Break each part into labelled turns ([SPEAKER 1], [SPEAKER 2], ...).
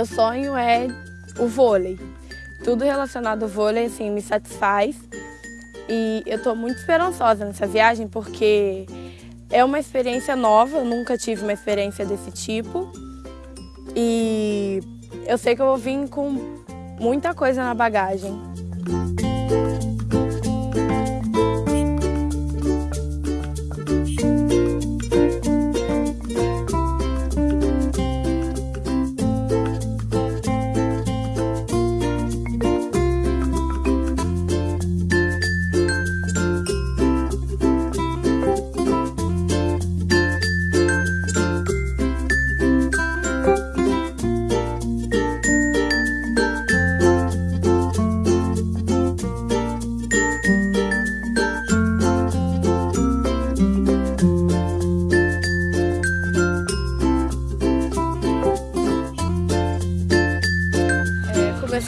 [SPEAKER 1] meu sonho é o vôlei. Tudo relacionado ao vôlei, assim, me satisfaz. E eu estou muito esperançosa nessa viagem porque é uma experiência nova, eu nunca tive uma experiência desse tipo. E eu sei que eu vou vir com muita coisa na bagagem.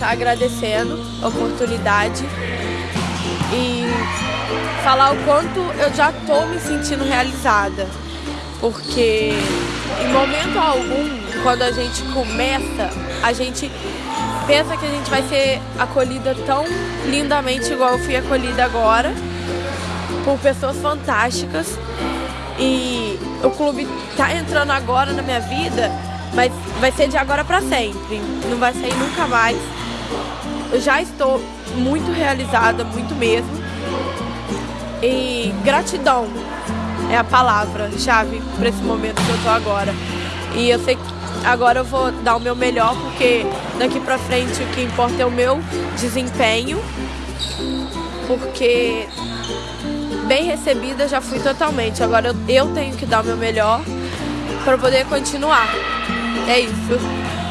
[SPEAKER 1] Começar agradecendo a oportunidade e falar o quanto eu já estou me sentindo realizada. Porque em momento algum, quando a gente começa, a gente pensa que a gente vai ser acolhida tão lindamente igual eu fui acolhida agora, por pessoas fantásticas. E o clube está entrando agora na minha vida, mas vai ser de agora para sempre, não vai sair nunca mais. Eu já estou muito realizada, muito mesmo. E gratidão é a palavra-chave para esse momento que eu estou agora. E eu sei que agora eu vou dar o meu melhor, porque daqui para frente o que importa é o meu desempenho. Porque bem recebida já fui totalmente. Agora eu, eu tenho que dar o meu melhor para poder continuar. É isso.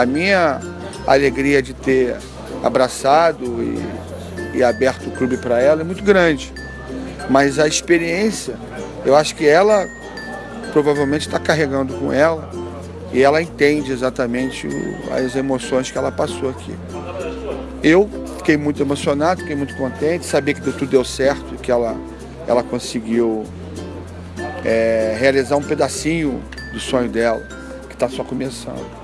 [SPEAKER 2] A minha alegria de ter abraçado e, e aberto o clube para ela é muito grande. Mas a experiência, eu acho que ela provavelmente está carregando com ela e ela entende exatamente o, as emoções que ela passou aqui. Eu fiquei muito emocionado, fiquei muito contente, sabia que tudo deu certo, que ela, ela conseguiu é, realizar um pedacinho do sonho dela, que está só começando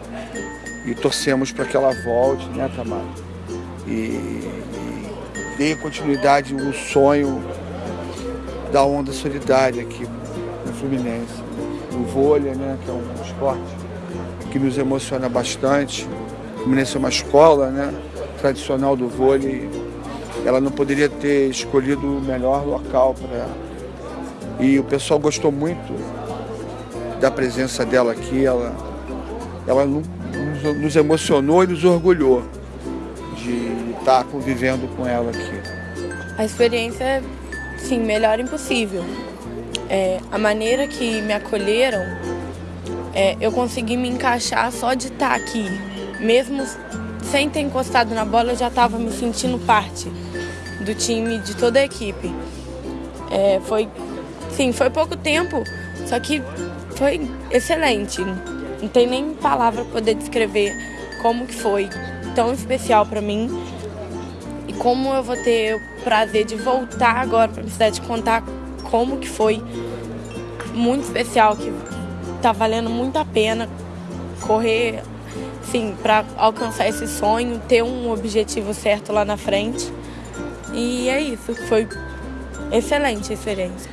[SPEAKER 2] e torcemos para que ela volte, né, Tamara? E, e dê continuidade no sonho da onda solidária aqui no Fluminense. O vôlei, né, que é um esporte que nos emociona bastante. O Fluminense é uma escola né, tradicional do vôlei. Ela não poderia ter escolhido o melhor local para. E o pessoal gostou muito da presença dela aqui. Ela, ela não nos emocionou e nos orgulhou de estar convivendo com ela aqui.
[SPEAKER 1] A experiência é, sim, melhor impossível. É, a maneira que me acolheram, é, eu consegui me encaixar só de estar aqui. Mesmo sem ter encostado na bola, eu já estava me sentindo parte do time, de toda a equipe. É, foi, sim, foi pouco tempo, só que foi excelente. Não tem nem palavra para poder descrever como que foi tão especial para mim e como eu vou ter o prazer de voltar agora para minha cidade contar como que foi muito especial, que tá valendo muito a pena correr, sim, para alcançar esse sonho, ter um objetivo certo lá na frente. E é isso, foi excelente a experiência.